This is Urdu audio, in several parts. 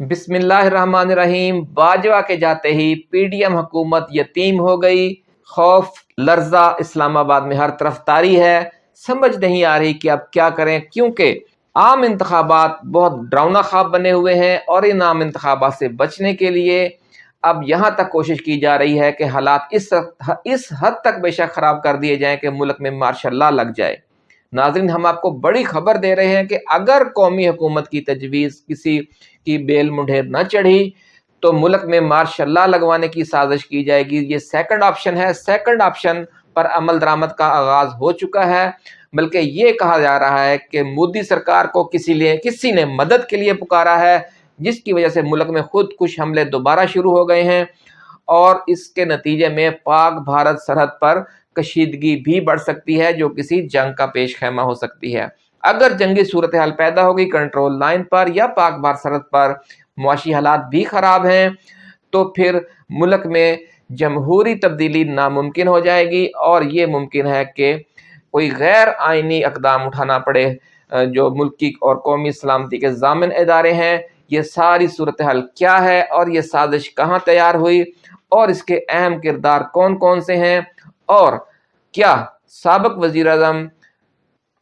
بسم اللہ الرحمن الرحیم باجوہ کے جاتے ہی پی ڈی ایم حکومت یتیم ہو گئی۔ خوف، لرزہ اسلام آباد میں ہر طرف تاری ہے۔ سمجھ نہیں آ رہی کہ اب کیا کریں، کیونکہ عام انتخابات بہت ڈراؤنا خواب بنے ہوئے ہیں اور ان عام انتخابات سے بچنے کے لیے اب یہاں تک کوشش کی جا رہی ہے کہ حالات اس اس حد تک بے شک خراب کر دیے جائیں کہ ملک میں ماشاء اللہ لگ جائے۔ ناظرین، ہم آپ کو بڑی خبر دے رہے ہیں کہ اگر قومی حکومت کی تجویز کسی کی بیل منڈھیر نہ چڑھی، تو ملک میں ماشاء اللہ لگوانے کی سازش کی جائے گی۔ یہ سیکنڈ آپشن ہے۔ سیکنڈ آپشن پر عمل درآمد کا آغاز ہو چکا ہے۔ بلکہ یہ کہا جا رہا ہے کہ مودی سرکار کو کسی لیے، کسی نے مدد کے لیے پکارا ہے، جس کی وجہ سے ملک میں خود کش حملے دوبارہ شروع ہو گئے ہیں۔ اور اس کے نتیجے میں پاک بھارت سرحد پر کشیدگی بھی بڑھ سکتی ہے جو کسی جنگ کا پیش خیمہ ہو سکتی ہے۔ اگر جنگی صورتحال پیدا ہوگی کنٹرول لائن پر یا پاک بھارت سرحد پر معاشی حالات بھی خراب ہیں، تو پھر ملک میں جمہوری تبدیلی ناممکن ہو جائے گی اور یہ ممکن ہے کہ کوئی غیر آئینی اقدام اٹھانا پڑے۔ جو ملکی اور قومی سلامتی کے ضامن ادارے ہیں، یہ ساری صورتحال کیا ہے اور یہ سازش کہاں تیار ہوئی اور اس کے اہم کردار کون کون سے ہیں؟ اور کیا سابق وزیر اعظم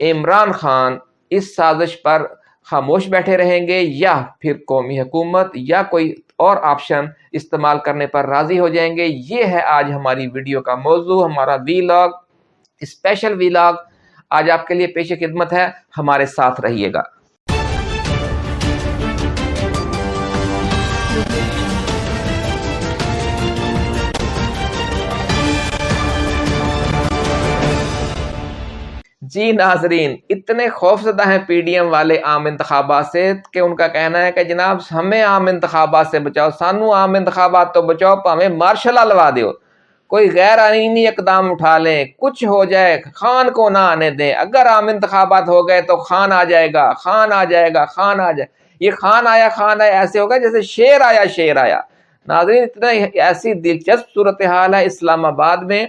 عمران خان اس سازش پر خاموش بیٹھے رہیں گے یا پھر قومی حکومت یا کوئی اور آپشن استعمال کرنے پر راضی ہو جائیں گے؟ یہ ہے آج ہماری ویڈیو کا موضوع، ہمارا vlog special vlog آج آپ کے لیے پیش خدمت ہے، ہمارے ساتھ رہیے گا۔ جی ناظرین، اتنے خوف زدہ ہیں پی ڈی ایم والے عام انتخابات سے کہ ان کا کہنا ہے کہ جناب ہمیں عام انتخابات سے بچاؤ، سانو عام انتخابات تو بچاؤ پا ہمیں مارشل لوا دیو۔ کوئی غیر آئینی اقدام اٹھا لیں، کچھ ہو جائے، خان کو نہ آنے دیں۔ اگر عام انتخابات ہو گئے تو خان آ جائے گا، خان آ جائے گا، خان آ جائے۔ یہ خان آیا خان آیا، ایسے ہوگا جیسے شیر آیا شیر آیا۔ ناظرین، اتنا ایسی دلچسپ صورتحال ہے اسلام آباد میں۔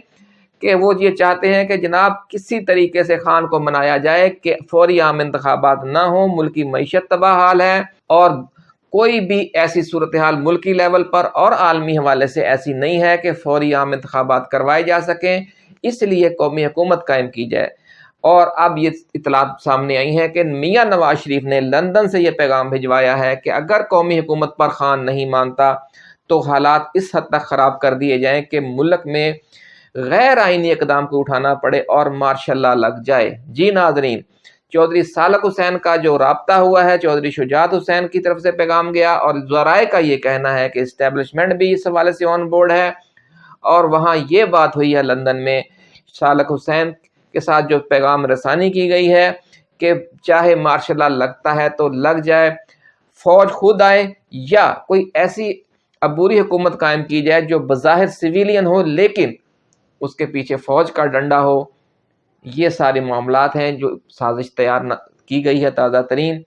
کہ وہ یہ چاہتے ہیں کہ جناب کسی طریقے سے خان کو منایا جائے کہ فوری عام انتخابات نہ ہوں، ملکی معیشت تباہ حال ہے اور کوئی بھی ایسی صورتحال ملکی لیول پر اور عالمی حوالے سے ایسی نہیں ہے کہ فوری عام انتخابات کروائے جا سکیں، اس لیے قومی حکومت قائم کی جائے۔ اور اب یہ اطلاعات سامنے آئی ہیں کہ میاں نواز شریف نے لندن سے یہ پیغام بھجوایا ہے کہ اگر قومی حکومت پر خان نہیں مانتا تو حالات اس حد تک خراب کر دیے جائیں کہ ملک میں غیر آئینی اقدام کو اٹھانا پڑے اور ماشاء اللہ لگ جائے۔ جی ناظرین، چودھری سالک حسین کا جو رابطہ ہوا ہے، چودھری شجاعت حسین کی طرف سے پیغام گیا اور ذرائع کا یہ کہنا ہے کہ اسٹیبلشمنٹ بھی اس حوالے سے آن بورڈ ہے اور وہاں یہ بات ہوئی ہے لندن میں سالک حسین کے ساتھ جو پیغام رسانی کی گئی ہے کہ چاہے مارشاء اللہ لگتا ہے تو لگ جائے، فوج خود آئے یا کوئی ایسی عبوری حکومت قائم کی جائے جو بظاہر سویلین ہو، لیکن اس کے پیچھے فوج کا ڈنڈا ہو، یہ سارے معاملات ہیں جو سازش تیار کی گئی ہے تازہ ترین۔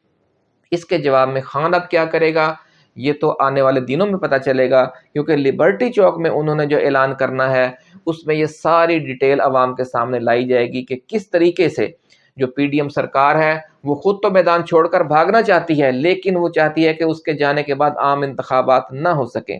اس کے جواب میں خان اب کیا کرے گا؟ یہ تو آنے والے دنوں میں پتہ چلے گا، کیونکہ لبرٹی چوک میں انہوں نے جو اعلان کرنا ہے، اس میں یہ ساری ڈیٹیل عوام کے سامنے لائی جائے گی کہ کس طریقے سے جو پی ڈی ایم سرکار ہے، وہ خود تو میدان چھوڑ کر بھاگنا چاہتی ہے، لیکن وہ چاہتی ہے کہ اس کے جانے کے بعد عام انتخابات نہ ہو سکیں۔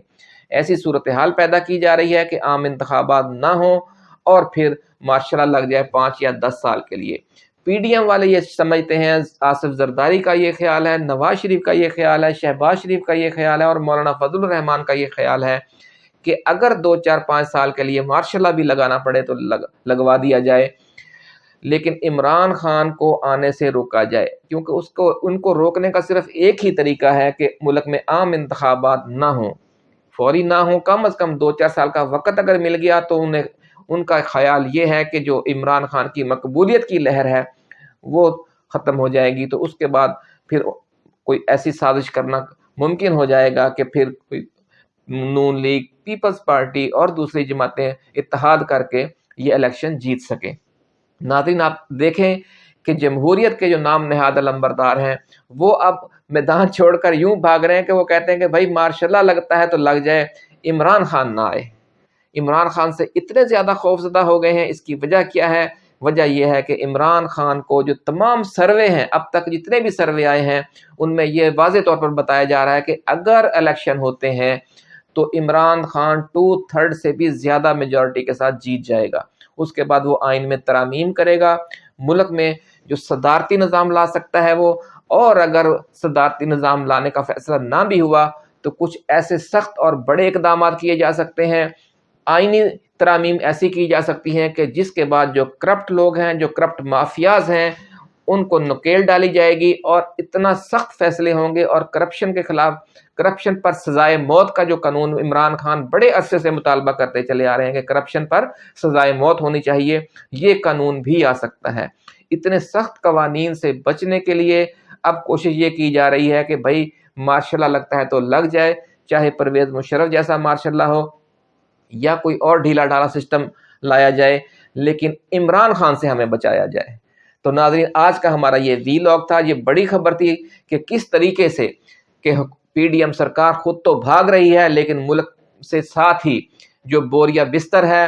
ایسی صورتحال پیدا کی جا رہی ہے کہ عام انتخابات نہ ہوں اور پھر ماشاء اللہ لگ جائے پانچ یا دس سال کے لیے۔ پی ڈی ایم والے یہ سمجھتے ہیں، آصف زرداری کا یہ خیال ہے، نواز شریف کا یہ خیال ہے، شہباز شریف کا یہ خیال ہے اور مولانا فضل الرحمان کا یہ خیال ہے کہ اگر دو چار پانچ سال کے لیے ماشاء اللہ بھی لگانا پڑے تو لگ، لگوا دیا جائے۔ لیکن عمران خان کو آنے سے روکا جائے، کیونکہ اس کو، ان کو روکنے کا صرف ایک ہی طریقہ ہے کہ ملک میں عام انتخابات نہ ہوں۔ فوری نہ ہوں، کم از کم دو چار سال کا وقت اگر مل گیا تو انہیں، ان کا خیال یہ ہے کہ جو عمران خان کی مقبولیت کی لہر ہے، وہ ختم ہو جائے گی۔ تو اس کے بعد پھر کوئی ایسی سازش کرنا ممکن ہو جائے گا کہ پھر کوئی نون لیگ، پیپلز پارٹی اور دوسری جماعتیں اتحاد کر کے یہ الیکشن جیت سکیں۔ ناظرین، آپ دیکھیں کہ جمہوریت کے جو نام نہاد علمبردار ہیں، وہ اب میدان چھوڑ کر یوں بھاگ رہے ہیں کہ وہ کہتے ہیں کہ بھائی ماشاء اللہ لگتا ہے تو لگ جائے، عمران خان نہ آئے۔ عمران خان سے اتنے زیادہ خوف زدہ ہو گئے ہیں، اس کی وجہ کیا ہے؟ وجہ یہ ہے کہ عمران خان کو جو تمام سروے ہیں، اب تک جتنے بھی سروے آئے ہیں، ان میں یہ واضح طور پر بتایا جا رہا ہے کہ اگر الیکشن ہوتے ہیں تو عمران خان ٹو تھرڈ سے بھی زیادہ میجورٹی کے ساتھ جیت جائے گا۔ اس کے بعد وہ آئین میں ترامیم کرے گا۔ ملک میں جو صدارتی نظام لا سکتا ہے وہ، اور اگر صدارتی نظام لانے کا فیصلہ نہ بھی ہوا تو کچھ ایسے سخت اور بڑے اقدامات کیے جا سکتے ہیں۔ آئینی ترامیم ایسی کی جا سکتی ہیں کہ جس کے بعد جو کرپٹ لوگ ہیں، جو کرپٹ مافیاز ہیں، ان کو نکیل ڈالی جائے گی اور اتنا سخت فیصلے ہوں گے اور کرپشن کے خلاف، کرپشن پر سزائے موت کا جو قانون عمران خان بڑے عرصے سے مطالبہ کرتے چلے آ رہے ہیں کہ کرپشن پر سزائے موت ہونی چاہیے، یہ قانون بھی آ سکتا ہے۔ اتنے سخت قوانین سے بچنے کے لیے اب کوشش یہ کی جا رہی ہے کہ بھائی ماشاء اللہ لگتا ہے تو لگ جائے، چاہے پرویز مشرف جیسا ماشاء اللہ ہو یا کوئی اور ڈھیلا ڈھالا سسٹم لایا جائے، لیکن عمران خان سے ہمیں بچایا جائے۔ تو ناظرین، آج کا ہمارا یہ وی لاگ تھا، یہ بڑی خبر تھی کہ کس طریقے سے کہ پی ڈی ایم سرکار خود تو بھاگ رہی ہے، لیکن ملک سے ساتھ ہی جو بوریا بستر ہے،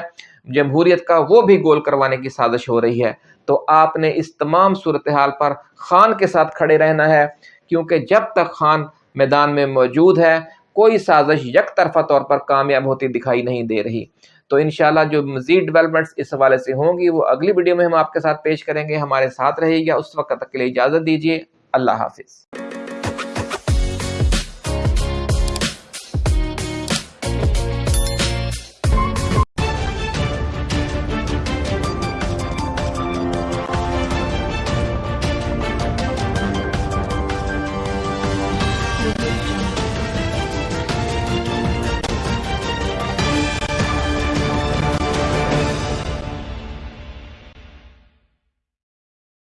جمہوریت کا وہ بھی گول کروانے کی سازش ہو رہی ہے۔ تو آپ نے اس تمام صورتحال پر خان کے ساتھ کھڑے رہنا ہے، کیونکہ جب تک خان میدان میں موجود ہے، کوئی سازش یک طرفہ طور پر کامیاب ہوتی دکھائی نہیں دے رہی۔ تو انشاءاللہ جو مزید ڈیولپمنٹس اس حوالے سے ہوں گی، وہ اگلی ویڈیو میں ہم آپ کے ساتھ پیش کریں گے۔ ہمارے ساتھ رہے گا۔ اس وقت تک کے لیے اجازت دیجیے اللہ حافظ۔